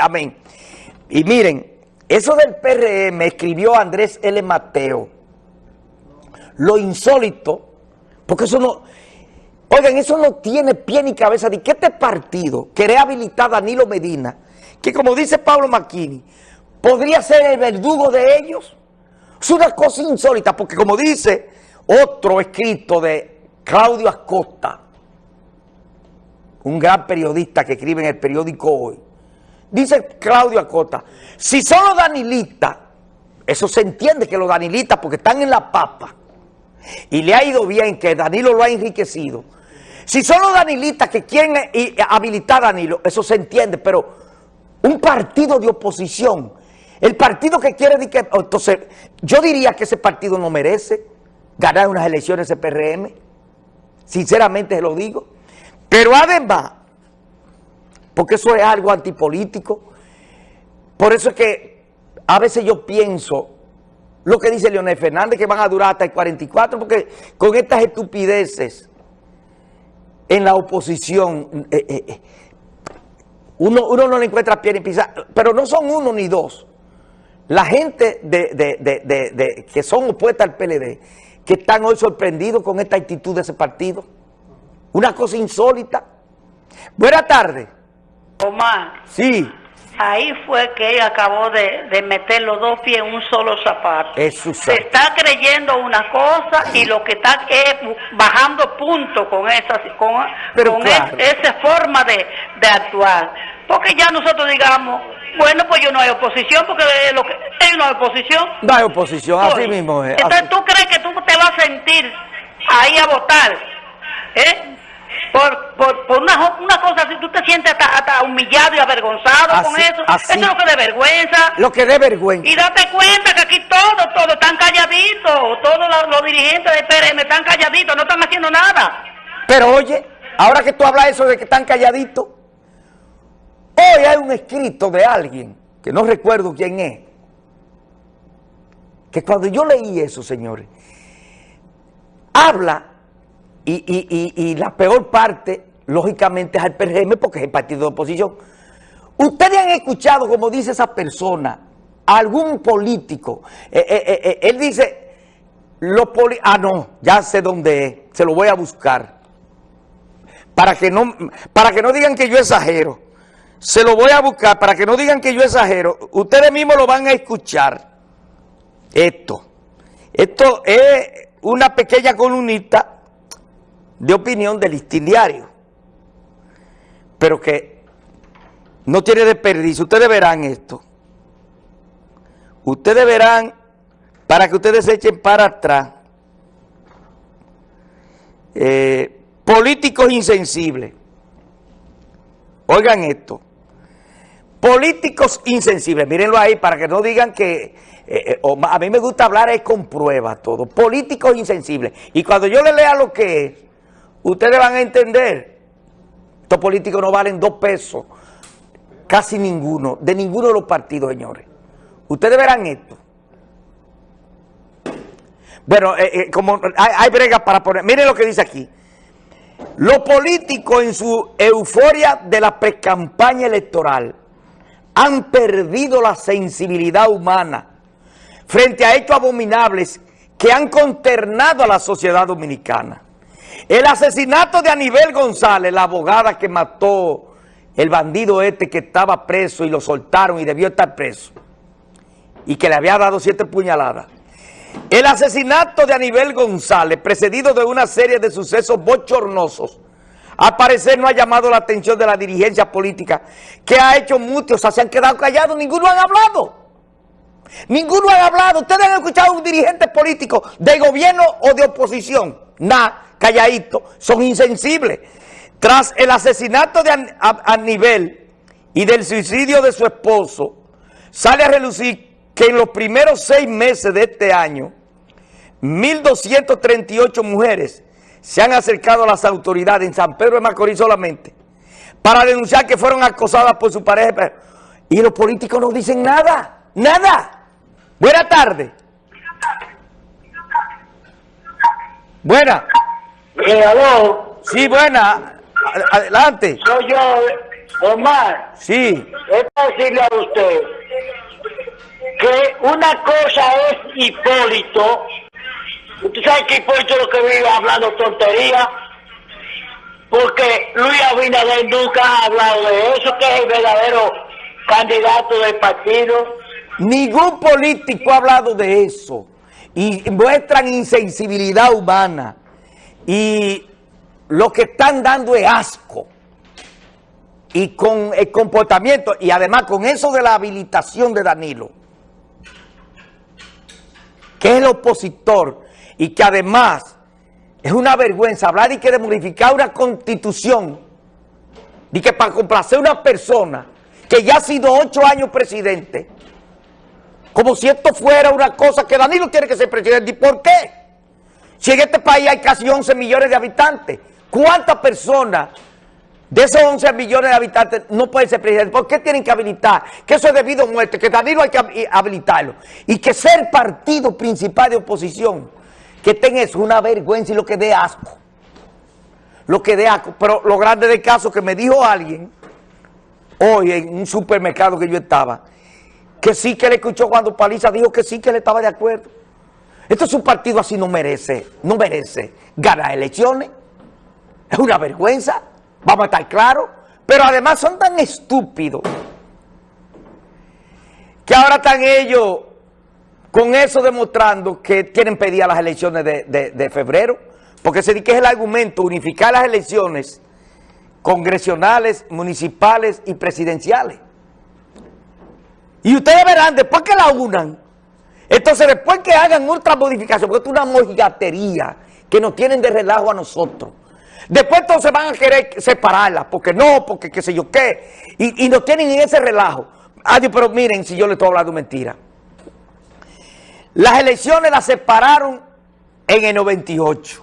Amén. Y miren, eso del PRM escribió Andrés L. Mateo. Lo insólito, porque eso no... Oigan, eso no tiene pie ni cabeza. ¿De qué este partido quiere habilitar a Danilo Medina? Que como dice Pablo Macchini, podría ser el verdugo de ellos. Es una cosa insólita, porque como dice otro escrito de Claudio Acosta, un gran periodista que escribe en el periódico Hoy, Dice Claudio Acota, si son los danilistas, eso se entiende que los danilistas, porque están en la papa, y le ha ido bien, que Danilo lo ha enriquecido. Si son los danilistas que quieren eh, eh, habilitar a Danilo, eso se entiende, pero un partido de oposición, el partido que quiere... Entonces, yo diría que ese partido no merece ganar unas elecciones de PRM, sinceramente se lo digo, pero además porque eso es algo antipolítico. Por eso es que a veces yo pienso lo que dice Leonel Fernández, que van a durar hasta el 44, porque con estas estupideces en la oposición, eh, eh, eh, uno, uno, no le encuentra pie ni pisa, pero no son uno ni dos. La gente de, que son opuestas al PLD, que están hoy sorprendidos con esta actitud de ese partido. Una cosa insólita. Buenas tardes. Omar. Sí. Ahí fue que ella acabó de, meter los dos pies en un solo zapato. Se está creyendo una cosa y lo que está es bajando puntos con esa, con, esa forma de, actuar. Porque ya nosotros digamos, bueno, pues yo no hay oposición, porque lo que, hay una oposición. No hay oposición, así mismo es. Entonces, ¿tú crees que tú te vas a sentir ahí a votar? ¿Eh? Por, por, por una, una, cosa así, tú te sientes hasta, humillado y avergonzado con eso. Eso es lo que de vergüenza. Lo que de vergüenza. Y date cuenta que aquí todos, todos están calladitos. Todos los, dirigentes de PRM están calladitos, no están haciendo nada. Pero oye, ahora que tú hablas eso de que están calladitos, hoy hay un escrito de alguien, que no recuerdo quién es, que cuando yo leí eso, señores, habla y, la peor parte, lógicamente, es al PRM porque es el partido de oposición. Ustedes han escuchado, como dice esa persona, algún político, eh, eh, eh, él dice, lo poli ah no, ya sé dónde es, se lo voy a buscar, para que no, para que no digan que yo exagero, se lo voy a buscar, para que no digan que yo exagero, ustedes mismos lo van a escuchar, esto, esto es una pequeña columnista de opinión del listín diario, pero que no tiene desperdicio. Ustedes verán esto. Ustedes verán, para que ustedes se echen para atrás, eh, políticos insensibles. Oigan esto. Políticos insensibles, mírenlo ahí para que no digan que... Eh, eh, a mí me gusta hablar es con pruebas todo. Políticos insensibles. Y cuando yo le lea lo que es, ustedes van a entender, estos políticos no valen dos pesos, casi ninguno, de ninguno de los partidos, señores. Ustedes verán esto. Bueno, eh, eh, como hay, bregas para poner, miren lo que dice aquí. Los políticos en su euforia de la precampaña electoral han perdido la sensibilidad humana frente a hechos abominables que han consternado a la sociedad dominicana. El asesinato de Anibel González, la abogada que mató el bandido este que estaba preso y lo soltaron y debió estar preso, y que le había dado siete puñaladas. El asesinato de Anibel González, precedido de una serie de sucesos bochornosos, al parecer no ha llamado la atención de la dirigencia política, que ha hecho muchos, o sea, se han quedado callados, ninguno han hablado. Ninguno ha hablado. Ustedes han escuchado a un dirigente político de gobierno o de oposición. Nada calladito, son insensibles. Tras el asesinato de Aníbal y del suicidio de su esposo, sale a relucir que en los primeros seis meses de este año, 1.238 mujeres se han acercado a las autoridades en San Pedro de Macorís solamente para denunciar que fueron acosadas por su pareja. Y los políticos no dicen nada, nada. Buena tarde. Buena. Eh, aló. Sí, buena. Adelante. Soy yo, Omar. Sí. Es decirle a usted que una cosa es Hipólito. Usted sabe que Hipólito lo que vive hablando tontería. Porque Luis Abinader nunca ha hablado de eso, que es el verdadero candidato del partido. Ningún político ha hablado de eso. Y muestran insensibilidad humana. Y lo que están dando es asco. Y con el comportamiento, y además con eso de la habilitación de Danilo, que es el opositor, y que además es una vergüenza hablar y que de modificar una constitución, y que para complacer a una persona que ya ha sido ocho años presidente, como si esto fuera una cosa que Danilo tiene que ser presidente. ¿Y por qué? Si en este país hay casi 11 millones de habitantes, ¿cuántas personas de esos 11 millones de habitantes no pueden ser presidente? ¿Por qué tienen que habilitar? Que eso es debido a muerte, que Danilo hay que habilitarlo. Y que ser partido principal de oposición, que tenga eso, una vergüenza y lo que dé asco. Lo que dé asco. Pero lo grande del caso que me dijo alguien, hoy en un supermercado que yo estaba, que sí que le escuchó cuando Paliza dijo que sí que le estaba de acuerdo. Esto es un partido así no merece, no merece ganar elecciones. Es una vergüenza, vamos a estar claros. Pero además son tan estúpidos que ahora están ellos con eso demostrando que quieren pedir a las elecciones de, de febrero. Porque se dice que es el argumento, unificar las elecciones congresionales, municipales y presidenciales. Y ustedes verán, después que la unan, entonces después que hagan otra modificación, porque es una mojigatería que nos tienen de relajo a nosotros. Después entonces van a querer separarla, porque no, porque qué sé yo qué, y, nos tienen en ese relajo. Adiós, pero miren si yo le estoy hablando mentira. Las elecciones las separaron en el 98.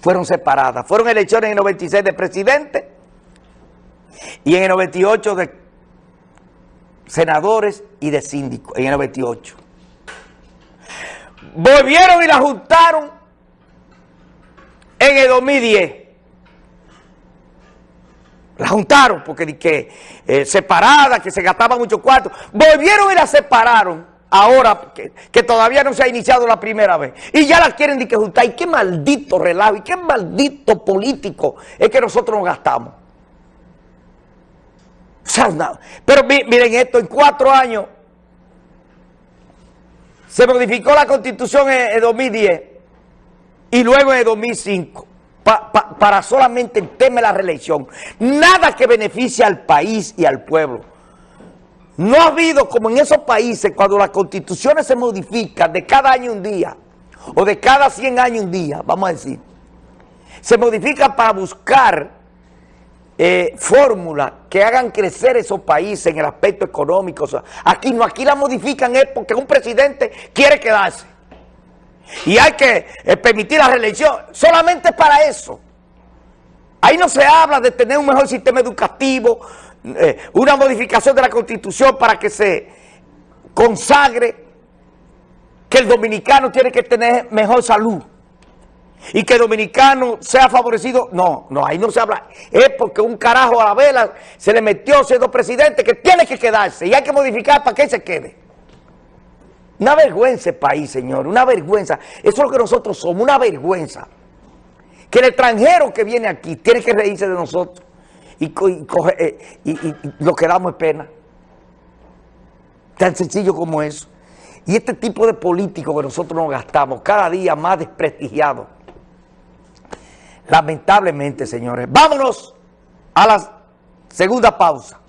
Fueron separadas. Fueron elecciones en el 96 de presidente y en el 98 de senadores y de síndicos en el 98. Volvieron y la juntaron en el 2010. La juntaron porque que eh, separada, que se gastaba mucho cuarto. Volvieron y la separaron ahora que, todavía no se ha iniciado la primera vez. Y ya la quieren de que juntar. Y qué maldito relajo y qué maldito político es que nosotros nos gastamos. Pero miren esto, en cuatro años se modificó la constitución en, 2010 y luego en 2005 para solamente el tema de la reelección. Nada que beneficie al país y al pueblo. No ha habido como en esos países cuando las constituciones se modifican de cada año un día o de cada 100 años un día, vamos a decir. Se modifican para buscar eh, fórmulas que hagan crecer esos países en el aspecto económico. aquí no, aquí la modifican es porque un presidente quiere quedarse. Y hay que eh, permitir la reelección solamente para eso. Ahí no se habla de tener un mejor sistema educativo, eh, una modificación de la Constitución para que se consagre que el dominicano tiene que tener mejor salud y que dominicano sea favorecido. No, no, ahí no se habla. Es porque un carajo a la vela se le metió siendo presidente que tiene que quedarse y hay que modificar para que se quede. Una vergüenza el país, señor, una vergüenza. Eso es lo que nosotros somos, una vergüenza. Que el extranjero que viene aquí tiene que reírse de nosotros y, eh, lo que damos es pena. Tan sencillo como eso. Y este tipo de políticos que nosotros nos gastamos cada día más desprestigiados Lamentablemente, señores. Vámonos a la segunda pausa.